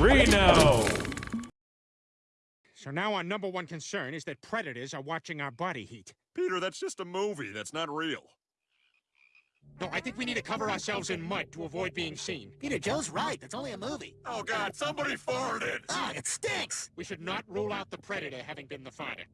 Reno! So now our number one concern is that predators are watching our body heat. Peter, that's just a movie. That's not real. No, I think we need to cover ourselves in mud to avoid being seen. Peter, Joe's right. That's only a movie. Oh, God, somebody farted! Ah, it stinks! We should not rule out the predator having been the fighter.